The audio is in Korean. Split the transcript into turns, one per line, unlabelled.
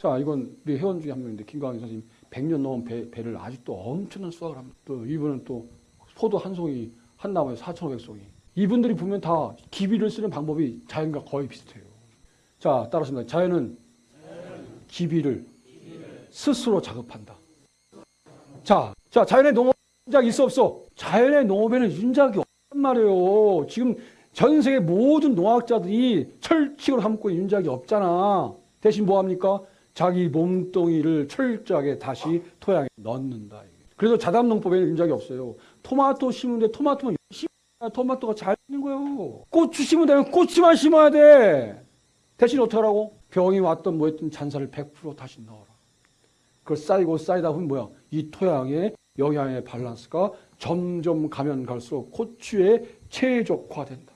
자, 이건 우리 회원 중에 한 명인데 김광희 선생님 100년 넘은 배, 배를 아직도 엄청난 수확을 합니다. 또 이분은 또 포도 한 송이 한 나무에 4,500송이. 이분들이 보면 다 기비를 쓰는 방법이 자연과 거의 비슷해요. 자, 따라서 자연은 기비를 스스로 작업한다. 자, 자, 자연의 농업 윤작 있어 없어? 자연의 농업에는 윤작이 없단 말이에요. 지금 전 세계 모든 농학자들이 철칙으로 삼고 윤작이 없잖아. 대신 뭐 합니까? 자기 몸뚱이를 철저하게 다시 토양에 넣는다. 그래서 자담농법에는 윤작이 없어요. 토마토 심는데 토마토만 해야 토마토가 잘 되는 거예요. 고추 심으면 되면 고추만 심어야 돼. 대신 어떻게 하라고? 병이 왔던 뭐 했던 잔사를 100% 다시 넣어라. 그걸 쌓이고 쌓이다 보면 뭐야? 이 토양의 영양의 밸런스가 점점 가면 갈수록 고추의 최적화된다.